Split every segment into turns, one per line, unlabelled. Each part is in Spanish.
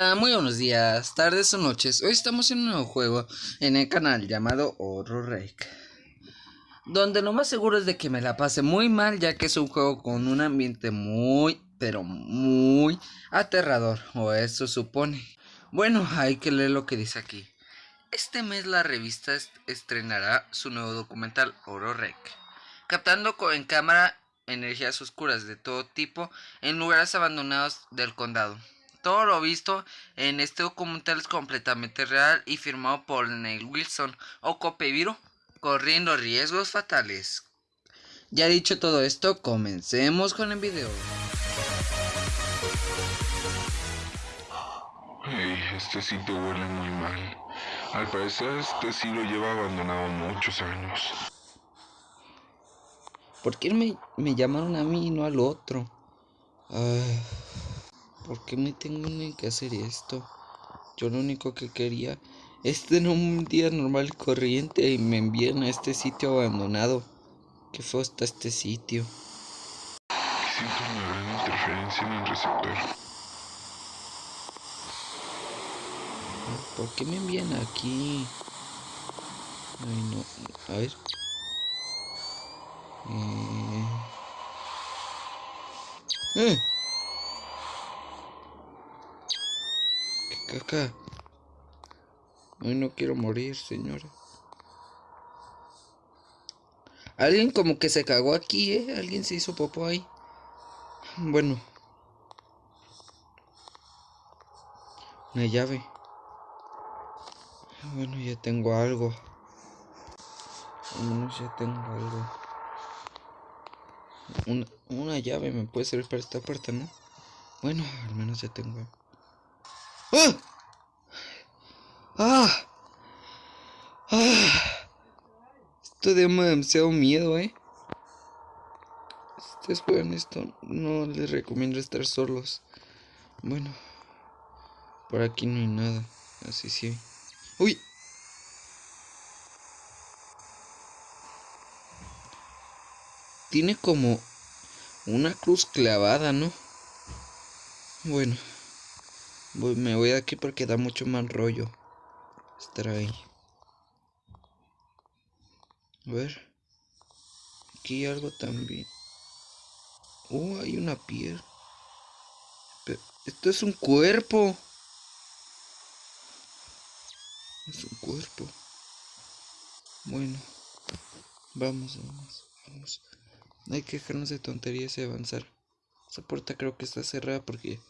Ah, muy buenos días, tardes o noches. Hoy estamos en un nuevo juego en el canal llamado Horror Rake. Donde lo más seguro es de que me la pase muy mal ya que es un juego con un ambiente muy, pero muy aterrador. O eso supone. Bueno, hay que leer lo que dice aquí. Este mes la revista estrenará su nuevo documental Horror Rake. Captando en cámara energías oscuras de todo tipo en lugares abandonados del condado. Todo lo visto en este documental es completamente real y firmado por Neil Wilson o Copeviro, corriendo riesgos fatales. Ya dicho todo esto, comencemos con el video.
Hey, este sitio huele muy mal. Al parecer este sí lo lleva abandonado muchos años.
¿Por qué me, me llamaron a mí y no al otro? Ah. ¿Por qué me tengo que hacer esto? Yo lo único que quería es tener un día normal y corriente y me envían a este sitio abandonado. ¿Qué fue hasta este sitio?
Siento una gran interferencia en el receptor.
¿Por qué me envían aquí? Ay, no. A ver. Eh... ¡Eh! Acá. Hoy no quiero morir, señora. Alguien como que se cagó aquí, ¿eh? Alguien se hizo popó ahí. Bueno. Una llave. Bueno, ya tengo algo. Al menos ya tengo algo. Una, una llave me puede servir para esta puerta, ¿no? Bueno, al menos ya tengo ¡Ah! ¡Ah! ¡Ah! Esto da demasiado miedo, ¿eh? Si ustedes juegan esto, no les recomiendo estar solos. Bueno, por aquí no hay nada. Así sí. ¡Uy! Tiene como una cruz clavada, ¿no? Bueno me voy de aquí porque da mucho mal rollo estar ahí. A ver. Aquí algo también. Oh, hay una piel. esto es un cuerpo. Es un cuerpo. Bueno. Vamos, vamos, vamos. Hay que dejarnos de tonterías y avanzar. Esa puerta creo que está cerrada porque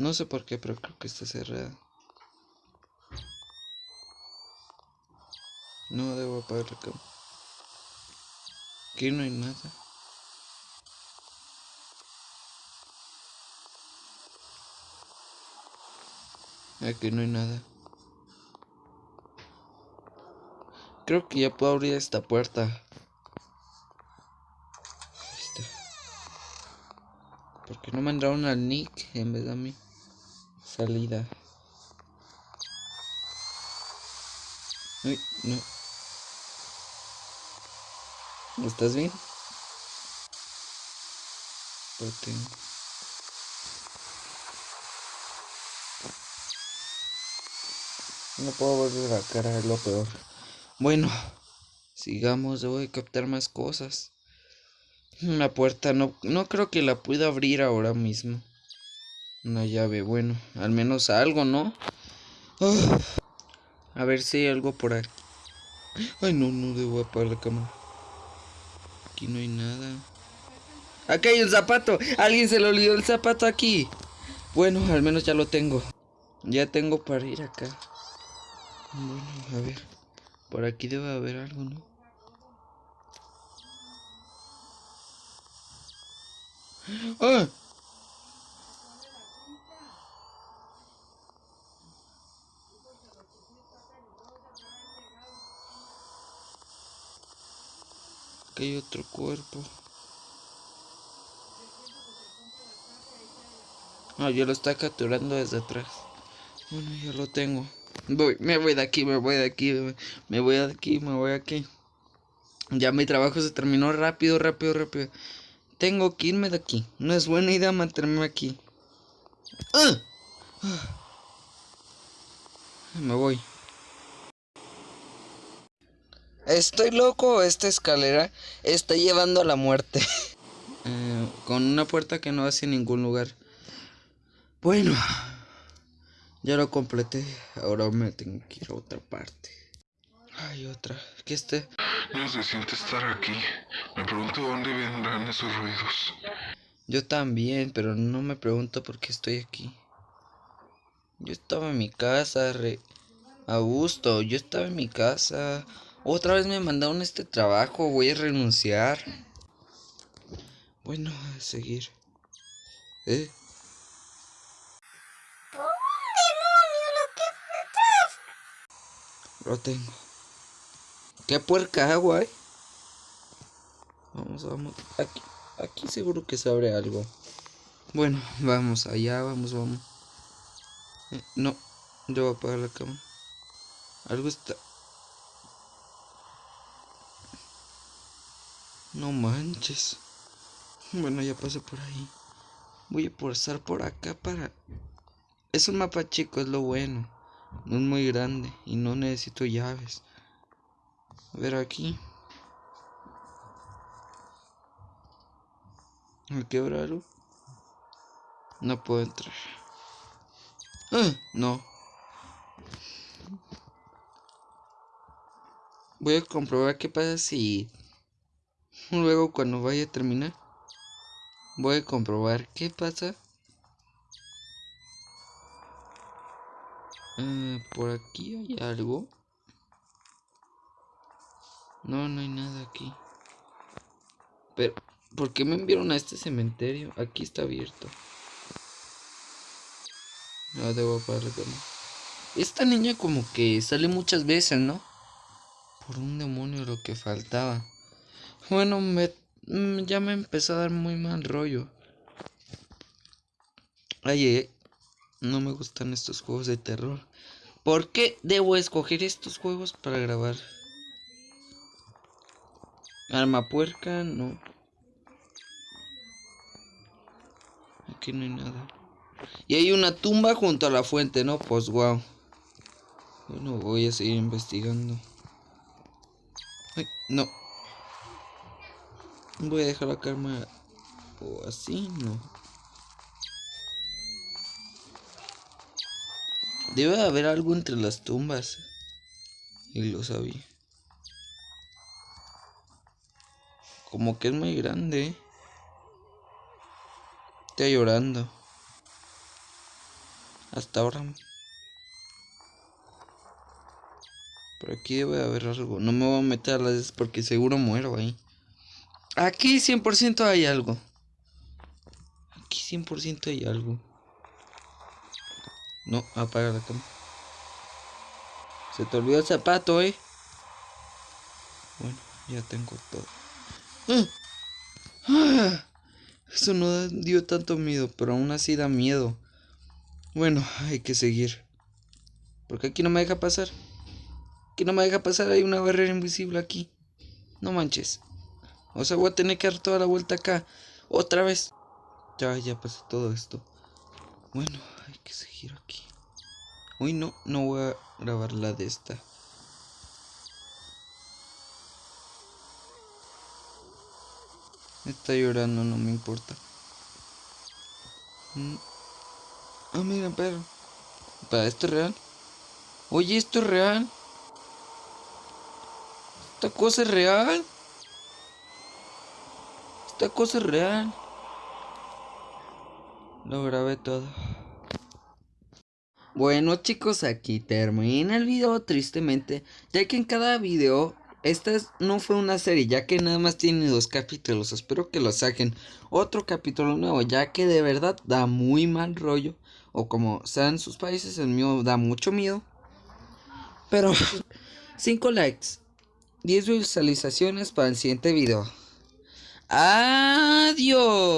no sé por qué, pero creo que está cerrada. No debo apagar la cama. Aquí no hay nada. Aquí no hay nada. Creo que ya puedo abrir esta puerta. ¿Por qué no mandaron al Nick en vez de a mí? Salida. Uy, no. ¿Estás bien? No puedo ver la cara, es lo peor. Bueno, sigamos, debo de captar más cosas. Una puerta, no, no creo que la pueda abrir ahora mismo. Una llave, bueno, al menos algo, ¿no? a ver si hay algo por aquí. Ay, no, no debo apagar la cámara. Aquí no hay nada. Aquí hay un zapato. Alguien se le olvidó el zapato aquí. Bueno, al menos ya lo tengo. Ya tengo para ir acá. Bueno, a ver. Por aquí debe haber algo, ¿no? ¡Ah! Aquí hay otro cuerpo. Ah, yo lo está capturando desde atrás. Bueno, ya lo tengo. Voy, me voy de aquí, me voy de aquí, me voy de aquí, me voy de aquí. Ya mi trabajo se terminó rápido, rápido, rápido. Tengo que irme de aquí. No es buena idea mantenerme aquí. ¡Ah! Me voy. Estoy loco, esta escalera está llevando a la muerte. Eh, con una puerta que no hace ningún lugar. Bueno, ya lo completé. Ahora me tengo que ir a otra parte. Hay otra. Que esté.
No se siente estar aquí. Me pregunto dónde vendrán esos ruidos.
Yo también, pero no me pregunto por qué estoy aquí. Yo estaba en mi casa, re... a gusto. Yo estaba en mi casa. Otra vez me mandaron este trabajo. Voy a renunciar. Bueno, a seguir. ¿Eh? Lo tengo. ¿Qué puerca agua, eh? Vamos, vamos. Aquí, aquí seguro que se abre algo. Bueno, vamos allá, vamos, vamos. Eh, no, yo voy a apagar la cama. Algo está. No manches. Bueno, ya pasé por ahí. Voy a pasar por acá para... Es un mapa chico, es lo bueno. No es muy grande y no necesito llaves. A ver aquí. ¿Me quebra? No puedo entrar. ¡Ah! No. Voy a comprobar qué pasa si luego cuando vaya a terminar voy a comprobar qué pasa Ah, por aquí hay algo. No, no hay nada aquí. Pero, ¿por qué me enviaron a este cementerio? Aquí está abierto. No, debo la cama. Esta niña como que sale muchas veces, ¿no? Por un demonio lo que faltaba. Bueno, me, mm, ya me empezó a dar muy mal rollo. Ay, eh, no me gustan estos juegos de terror. ¿Por qué debo escoger estos juegos para grabar? Arma puerca, no. Aquí no hay nada. Y hay una tumba junto a la fuente, ¿no? Pues wow. Bueno, voy a seguir investigando. Ay, no. Voy a dejar la cámara o así, no. Debe haber algo entre las tumbas. Y lo sabía. Como que es muy grande. Está llorando. Hasta ahora. Por aquí debe haber algo. No me voy a meter a las porque seguro muero ahí. Aquí 100% hay algo. Aquí 100% hay algo. No, apaga la cama. Se te olvidó el zapato, eh. Bueno, ya tengo todo. ¡Ah! ¡Ah! Eso no dio tanto miedo, pero aún así da miedo. Bueno, hay que seguir. Porque aquí no me deja pasar. Aquí no me deja pasar, hay una barrera invisible aquí. No manches. O sea, voy a tener que dar toda la vuelta acá. Otra vez. Ya, ya pasó todo esto. Bueno, hay que seguir aquí. Uy, no, no voy a grabar la de esta. Está llorando, no me importa. Mm. Ah, mira, perro. ¿Para esto es real? Oye, ¿esto es real? ¿Esta cosa es real? ¿Esta cosa es real? Lo grabé todo. Bueno chicos, aquí termina el video tristemente, ya que en cada video, esta no fue una serie, ya que nada más tiene dos capítulos, espero que lo saquen otro capítulo nuevo, ya que de verdad da muy mal rollo, o como sean sus países, el mío da mucho miedo. Pero 5 likes, 10 visualizaciones para el siguiente video. Adiós.